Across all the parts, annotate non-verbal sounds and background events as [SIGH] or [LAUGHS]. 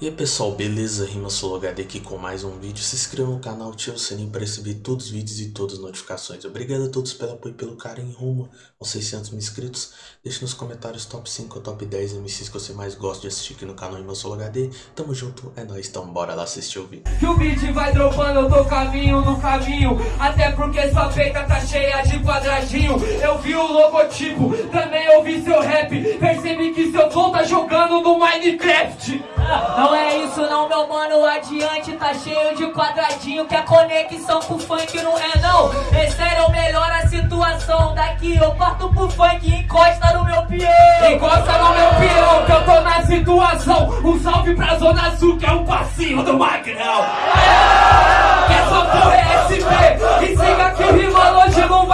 E aí pessoal, beleza? Rima HD aqui com mais um vídeo. Se inscreva no canal, ative o sininho para receber todos os vídeos e todas as notificações. Obrigado a todos pelo apoio e pelo carinho rumo aos 600 mil inscritos. Deixe nos comentários top 5 ou top 10 MCs que você mais gosta de assistir aqui no canal Rima HD. Tamo junto, é nóis, então bora lá assistir o vídeo. Que o beat vai dropando, eu tô caminho no caminho Até porque sua peita tá cheia de quadradinho Eu vi o logotipo, também ouvi seu rap Percebi que seu flow tá jogando no Minecraft Não é isso não, meu mano, adiante tá cheio de quadradinho Que a conexão com o funk não é não. É sério, melhora a situação Daqui eu parto pro funk e encosta no meu peão. Encosta no meu peão que eu tô na situação. Um salve pra Zona Sul que é o passinho do Magrão. Que essa porra é SP E siga que rima hoje não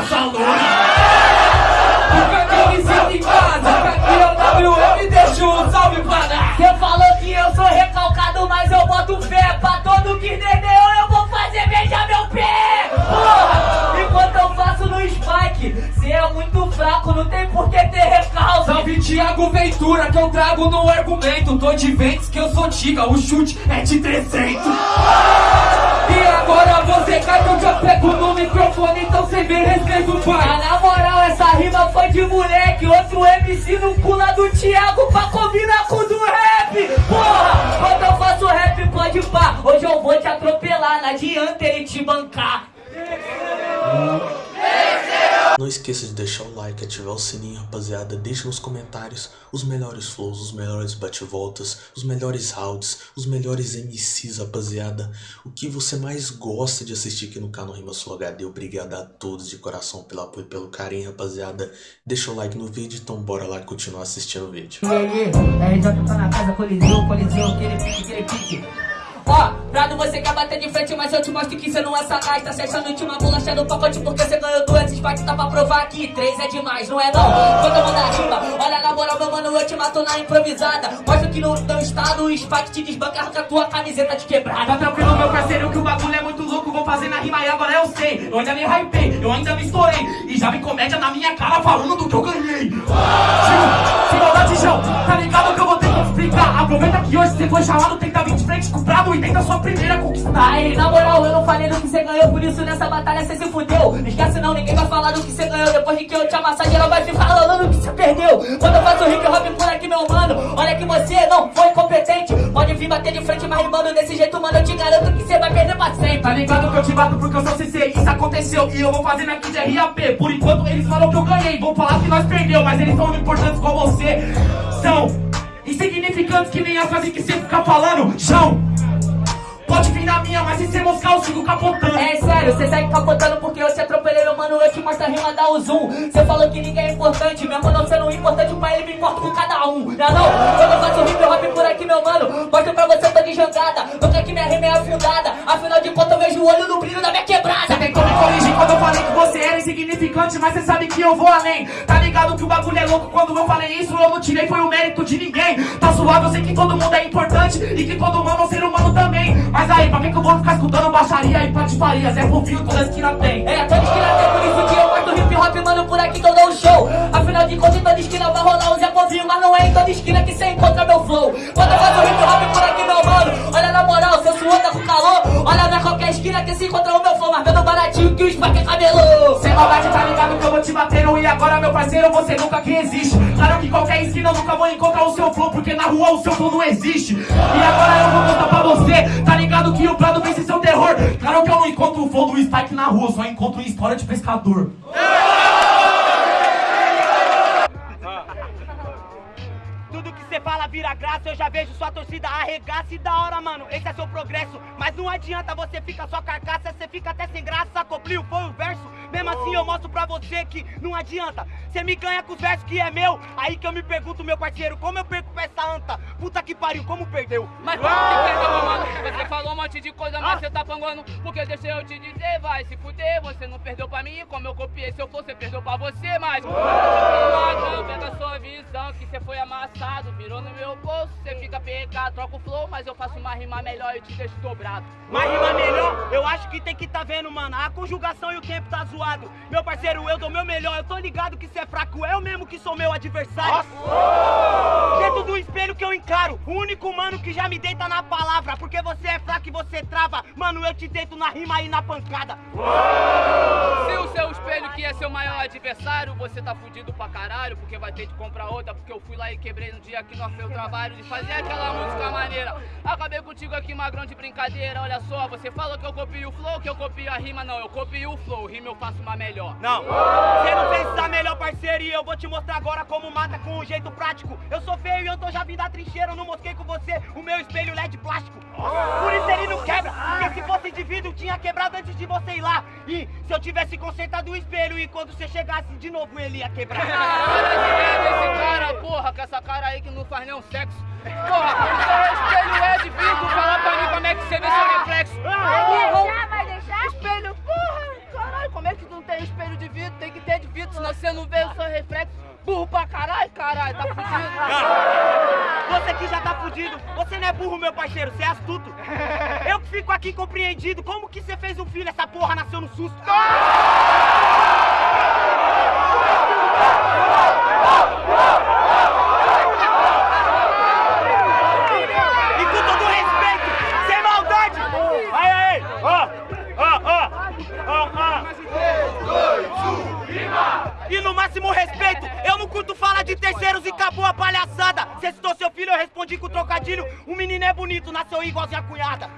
recalque passa longe Porque aqui me sinto em casa, que aqui é o WM, deixa um salve pra dar Cê falou que eu sou recalcado, mas eu boto fé. Pra todo que entendeu eu vou fazer beijar meu pé. Porra, enquanto eu faço no spike Cê é muito fraco, não tem por que ter recalque. Salve Thiago Ventura que eu trago no argumento. Tô de ventes que eu sou tiga, o chute é de 300 E agora você cai que eu já pego no microfone Então cê me respeita o Ah, pai na moral, essa rima foi de moleque. Outro MC no pula do Thiago pra combinar com o do rap. Porra, quando eu faço rap pode pá. Hoje eu vou te atropelar, não adianta ele te bancar Não esqueça de deixar o like, ativar o sininho, rapaziada. Deixe nos comentários os melhores flows, os melhores bate-voltas, os melhores rounds, os melhores MCs, rapaziada. O que você mais gosta de assistir aqui no canal Rima Sul HD. Obrigado a todos de coração pelo apoio e pelo carinho, rapaziada. Deixa o like no vídeo, então bora lá continuar assistindo o vídeo. E aí, RJ tá na casa, coliseu, coliseu, aquele pique, aquele pique Ó, Prado, você quer bater de frente, mas eu te mostro que você não é sagaz Tá se achando última bolacha do pacote porque você ganhou duas Spikes, tá pra provar que três é demais, não é não? Quando eu mandar rima, olha na moral, meu mano, eu te mato na improvisada Mostra que no teu estado o Spike te desbanca com a tua camiseta de Tá quebrada tranquilo, meu parceiro, que o bagulho é muito louco. Vou fazer na rima e agora eu sei. Eu ainda me hypei, eu ainda me estourei. E já vem comédia na minha cara falando do que eu ganhei. Tio, sem maldade, João, tá ligado que eu vou ter que explicar. Aproveita que hoje você foi chamado, tenta vir de frente com o brabo e tenta sua primeira conquistar. Aí, na moral, eu não falei do que você ganhou, por isso nessa batalha você se fudeu. Esquece não, ninguém vai falar do que você ganhou. Depois de que eu te amassar, geral vai ficar falando do que você perdeu. Quando eu faço hip hop por aqui, meu mano, olha que você não foi competente. Pode vir bater de frente, mas rimando desse jeito, mano, eu te garanto que você vai perder pra sempre. Tá ligado que eu te bato porque eu sou CC, isso aconteceu e eu vou fazendo aqui de RAP. Por enquanto eles falam que eu ganhei, vão falar que nós perdeu, mas eles são importantes com você. São insignificantes que nem a frase que você fica falando. João, pode vir na minha, mas se você moscar eu sigo capotando. É sério, você segue capotando porque eu te atropelei, meu mano, eu te mostro a rima, o zoom. Você falou que ninguém é importante, mesmo não sendo importante pra ele, me importa com cada um. Não é não? Quando eu faço hip hop por aqui, meu mano, mostro pra você, tô de jangada. Nunca que minha rima é afundada, afinal de contas eu vejo o olho no brilho da minha quebrada. Você tentou me corrigir quando eu falei que você era insignificante, mas você sabe que eu vou além. Tá ligado que o bagulho é louco quando eu falei isso, eu não tirei, foi o mérito de ninguém. Tá suave, eu sei que todo mundo é importante e que todo humano é um ser humano também. Mas aí, pra que, que eu vou ficar escutando baixaria e patifarias? É fofinho, toda esquina tem. É, toda esquina tem, por isso que eu mostro hip hop, mano, por aqui que eu dou um show. Afinal de contas, toda esquina vai rolar Povinho, mas não é em toda esquina que você encontra meu flow. Quando eu faço hip hop por aqui, meu mano, olha na moral, seu suor tá com calor. Olha na qualquer esquina que se encontra o meu flow, mas vendo baratinho que o Spike é cabelo. Sem maldade, tá ligado que eu vou te batendo E agora, meu parceiro, você nunca que existe Claro que qualquer esquina eu nunca vou encontrar o seu flow Porque na rua o seu flow não existe E agora eu vou contar pra você Tá ligado que o Prado vence seu terror Claro que eu não encontro o flow do Spike na rua eu Só encontro história de pescador graça, eu já vejo sua torcida arregaça e da hora, mano. Esse é seu progresso, mas não adianta você ficar só carcaça, você fica até sem graça. Copliu foi o verso, Mesmo assim eu mostro pra você que não adianta. Você me ganha com os versos que é meu. Aí que eu me pergunto, meu parceiro, como eu perco pra essa anta? Puta que pariu, como perdeu? Mas como que perdeu, mano? Você falou um monte de coisa, mas você tá panguando. Porque deixa eu te dizer, vai se fuder. Você não perdeu pra mim, como eu copiei. Se eu for, você perdeu pra você, mas. Não, pega a sua visão, que você foi amassado. Virou no meu bolso, você fica pegado, troca o flow, mas eu faço uma rima melhor e te deixo dobrado. Mas rima melhor, eu acho que tem que tá vendo, mano. A conjugação e o tempo tá zoado. Meu parceiro, eu dou meu melhor. Eu tô ligado que você é fraco, eu mesmo que sou meu adversário. Dentro do espelho que eu encaro. O único mano que já me deita na palavra. Porque você é fraco e você trava. Mano, eu te deito na rima e na pancada. Se o seu espelho que é seu maior adversário, você tá fudido pra caralho, porque vai ter que comprar outra, porque eu fui lá e quebrei no dia que nós fez o trabalho de fazer aquela música maneira. Acabei contigo aqui, magrão de brincadeira, olha só, você falou que eu copio o flow, que eu copio a rima, não, eu copio o flow, rima eu faço uma melhor. Não, você não fez essa melhor parceria eu vou te mostrar agora como mata com um jeito prático. Eu sou feio e eu tô já vindo da trincheira, eu não mosquei com você o meu espelho LED plástico. Por isso ele não quebra, porque se fosse vidro tinha quebrado antes de você ir lá. E se eu tivesse consertado o espelho e quando você chegasse de novo ele ia quebrar. Para de ver esse cara, porra, com essa cara aí que não faz nenhum sexo. Porra, seu espelho é de vidro, fala pra mim como é que você vê seu reflexo. Vai deixar, vai deixar? Espelho, porra, caralho, como é que não tem espelho de vidro? Tem que ter de vidro, senão você não vê o seu reflexo. Burro pra caralho, caralho, tá fudido. [LAUGHS] Você que já tá fudido, você não é burro, meu parceiro, você é astuto. Eu que fico aqui compreendido, como que você fez um filho, essa porra nasceu no susto? De terceiros e acabou a palhaçada. Você citou seu filho, eu respondi com trocadilho. O menino é bonito, nasceu igualzinho a cunhada.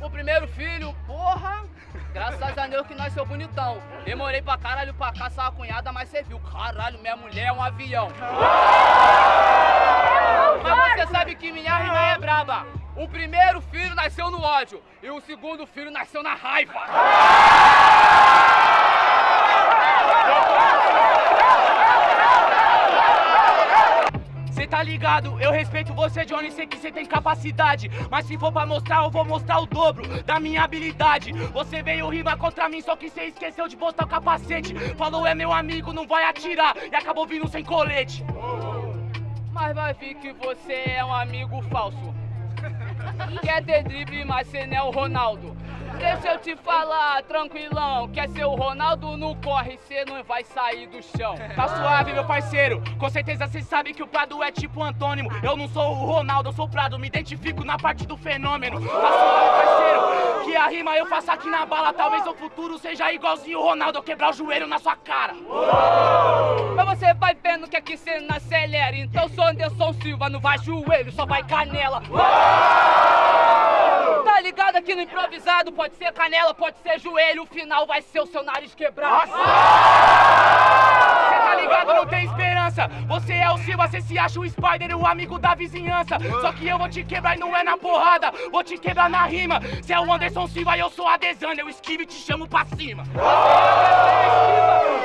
O primeiro filho, porra, graças a Deus que nasceu bonitão. Demorei pra caralho pra caçar a cunhada, mas você viu, caralho, minha mulher é um avião. Mas você sabe que minha rima é braba. O primeiro filho nasceu no ódio e o segundo filho nasceu na raiva. Cê tá ligado? Eu respeito você, Johnny, sei que você tem capacidade. Mas se for pra mostrar, eu vou mostrar o dobro da minha habilidade. Você veio rimar contra mim, só que cê esqueceu de botar o capacete. Falou é meu amigo, não vai atirar. E acabou vindo sem colete. Mas vai ver que você é um amigo falso. Quer ter drible, mas cê não é o Ronaldo. Deixa eu te falar, tranquilão. Quer ser o Ronaldo, não corre, cê não vai sair do chão. Tá suave, meu parceiro. Com certeza cê sabe que o Prado é tipo antônimo. Eu não sou o Ronaldo, eu sou o Prado. Me identifico na parte do fenômeno. Tá suave, parceiro. Que a rima eu faço aqui na bala. Talvez no futuro seja igualzinho o Ronaldo. Eu quebrar o joelho na sua cara. Mas você vai vendo que aqui cê não acelera. Então sou Anderson Silva, não vai joelho, só vai canela. Tá ligado aqui no improvisado? Pode ser canela, pode ser joelho. O final vai ser o seu nariz quebrado. Tá ligado? Não tem esperança. Você é o Silva, cê se acha o Spider, o amigo da vizinhança. Só que eu vou te quebrar e não é na porrada. Vou te quebrar na rima. Cê é o Anderson Silva e eu sou a Desana. Eu esquivo e te chamo pra cima.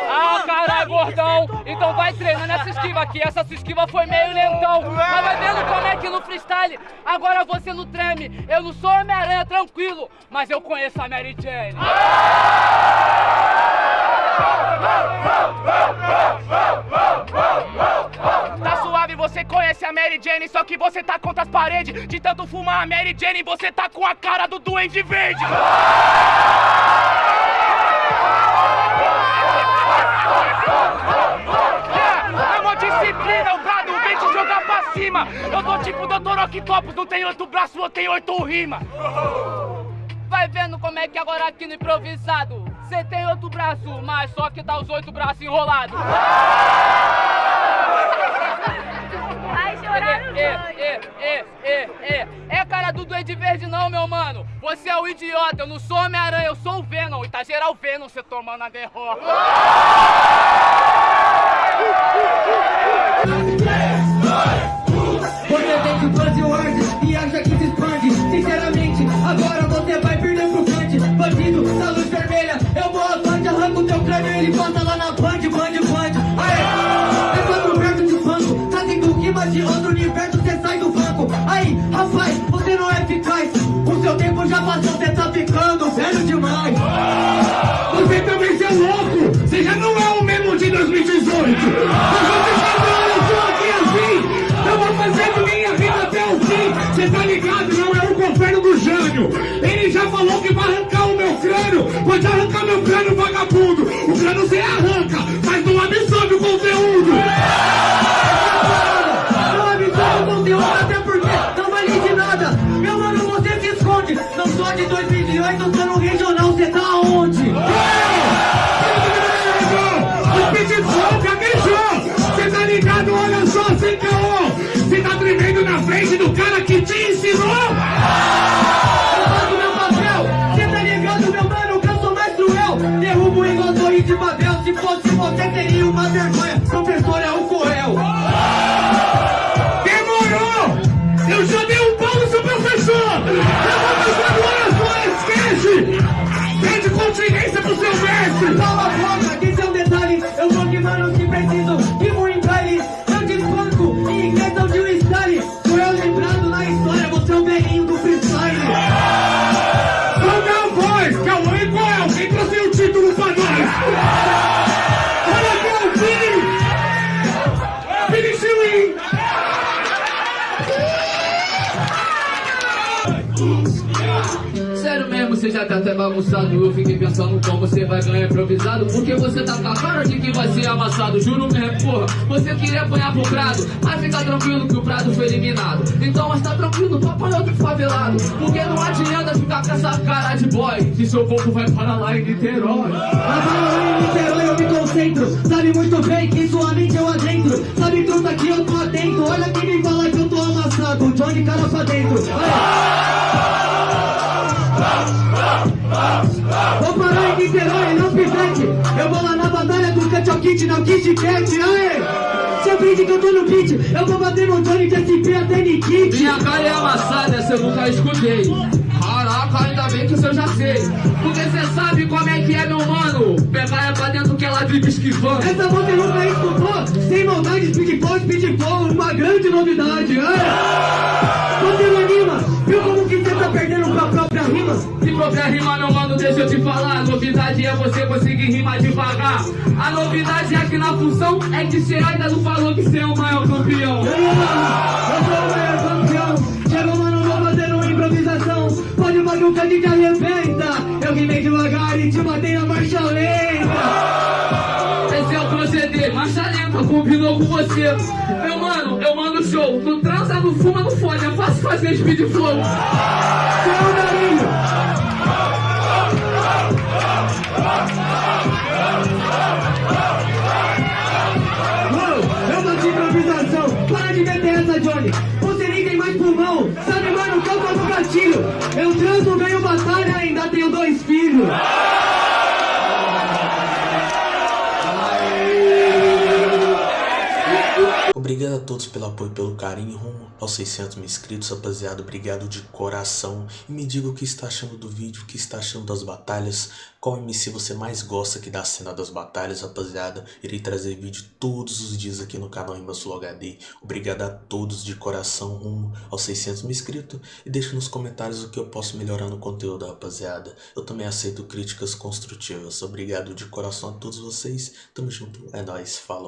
Ah, caralho, gordão! Então vai treinando essa esquiva aqui. Essa sua esquiva foi meio lentão. Mas vai vendo como é que no freestyle agora você não treme. Eu não sou Homem-Aranha, tranquilo, mas eu conheço a Mary Jane. Tá suave, você conhece a Mary Jane, só que você tá contra as paredes. De tanto fumar a Mary Jane, você tá com a cara do Duende Verde. É uma disciplina, o brado vem te jogar pra cima. Eu tô tipo Dr. Octopus, não tem oito braços, eu tenho oito rimas. Vai vendo como é que agora aqui no improvisado Você tem outro braço, mas só que tá os oito braços enrolados. Vai chorar é, banho. é, é, é, é É. Cara do Duende Verde não, meu mano. Você é o idiota, eu não sou Homem-Aranha, eu sou o Venom. E tá geral Venom você tomando a derrota Porque Ele ele bota lá na Band, Band, Band. Aê! É quando perto de banco, tá do Guima de outro universo, cê sai do banco. Aí, rapaz, você não é eficaz, o seu tempo já passou, Pode arrancar meu crânio, vagabundo. O crânio você arranca, mas não absorve o conteúdo. Você teria uma vergonha. Até bagunçado Eu fiquei pensando como você vai ganhar improvisado Porque você tá com a cara de que vai ser amassado Juro mesmo, porra, você queria apanhar pro Prado Mas fica tranquilo que o Prado foi eliminado. Então, mas tá tranquilo, tu apanhou do favelado Porque não adianta ficar com essa cara de boy Que seu corpo vai para lá em Niterói. Mas lá em Niterói eu me concentro Sabe muito bem que sua mente eu adentro Sabe truta que eu tô atento Olha quem me fala que eu tô amassado Johnny cara pra dentro Vou parar em Niterói, não pivete Eu vou lá na batalha do Cut ao Kit, não Kit Cat, aê! Você brinde que eu tô no beat. Eu vou bater no Johnny de SP até Nikit Minha cara é amassada, essa eu nunca escutei. Caraca, ainda bem que isso eu já sei. Porque cê sabe como é que é, meu mano. Pegar é pra dentro que ela vive esquivando. Essa você nunca escutou Sem maldade, speed flow, speed flow Uma grande novidade, aê! Você com a própria rima? Se própria rima, meu mano, deixa eu te falar. A novidade é você conseguir rimar devagar. A novidade é que na função É que cê ainda não falou que cê é o maior campeão. Eu sou o maior campeão. Chegou, mano, vou fazer uma improvisação. Pode bagulho que gente arrebenta. Eu rimei devagar e te matei na marcha lenta. Esse é o proceder, marcha lenta, combinou com você. Meu mano, eu mando show. Tu transa, não fuma, não fode. É fácil fazer speed flow. A todos pelo apoio e pelo carinho rumo aos 600 mil inscritos, rapaziada. Obrigado de coração. E me diga o que está achando do vídeo, o que está achando das batalhas. Qual MC você mais gosta aqui da cena das batalhas, rapaziada. Irei trazer vídeo todos os dias aqui no canal Imbassul HD. Obrigado a todos de coração rumo aos 600 mil inscritos. E deixa nos comentários o que eu posso melhorar no conteúdo, rapaziada. Eu também aceito críticas construtivas. Obrigado de coração a todos vocês. Tamo junto. É nóis. Falou.